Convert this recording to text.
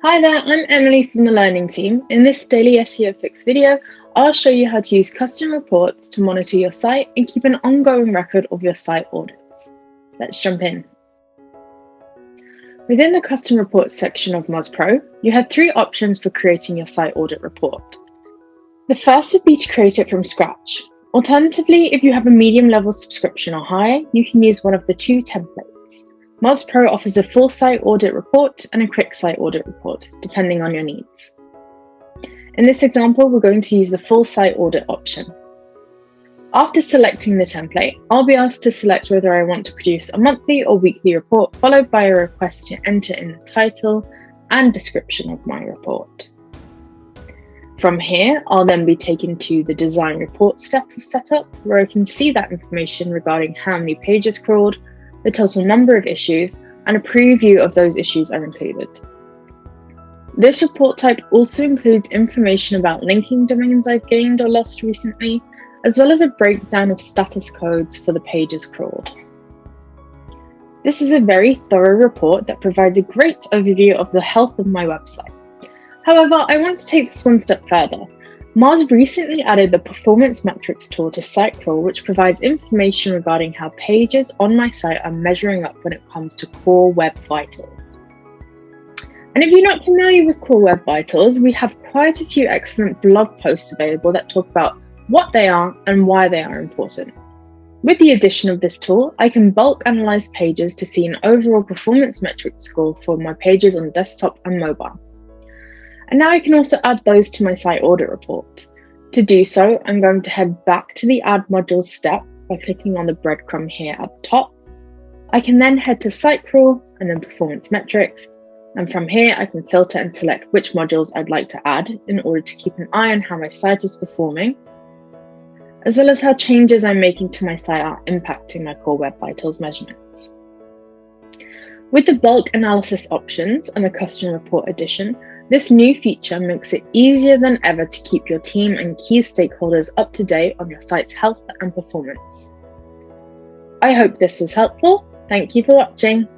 Hi there, I'm Emily from the Learning Team. In this daily SEO Fix video, I'll show you how to use custom reports to monitor your site and keep an ongoing record of your site audits. Let's jump in. Within the custom reports section of Moz Pro, you have three options for creating your site audit report. The first would be to create it from scratch. Alternatively, if you have a medium level subscription or higher, you can use one of the two templates. Moz Pro offers a full site audit report and a quick site audit report, depending on your needs. In this example, we're going to use the full site audit option. After selecting the template, I'll be asked to select whether I want to produce a monthly or weekly report, followed by a request to enter in the title and description of my report. From here, I'll then be taken to the design report step of setup, where I can see that information regarding how many pages crawled, the total number of issues, and a preview of those issues are included. This report type also includes information about linking domains I've gained or lost recently, as well as a breakdown of status codes for the pages crawled. This is a very thorough report that provides a great overview of the health of my website. However, I want to take this one step further Moz recently added the Performance Metrics tool to SiteCrawl, which provides information regarding how pages on my site are measuring up when it comes to Core Web Vitals. And if you're not familiar with Core Web Vitals, we have quite a few excellent blog posts available that talk about what they are and why they are important. With the addition of this tool, I can bulk analyze pages to see an overall performance metrics score for my pages on desktop and mobile. And now I can also add those to my site audit report. To do so, I'm going to head back to the Add Modules step by clicking on the breadcrumb here at the top. I can then head to SiteCrawl and then Performance Metrics. And from here, I can filter and select which modules I'd like to add in order to keep an eye on how my site is performing, as well as how changes I'm making to my site are impacting my Core Web Vitals measurements. With the bulk analysis options and the custom report addition, this new feature makes it easier than ever to keep your team and key stakeholders up to date on your site's health and performance. I hope this was helpful. Thank you for watching.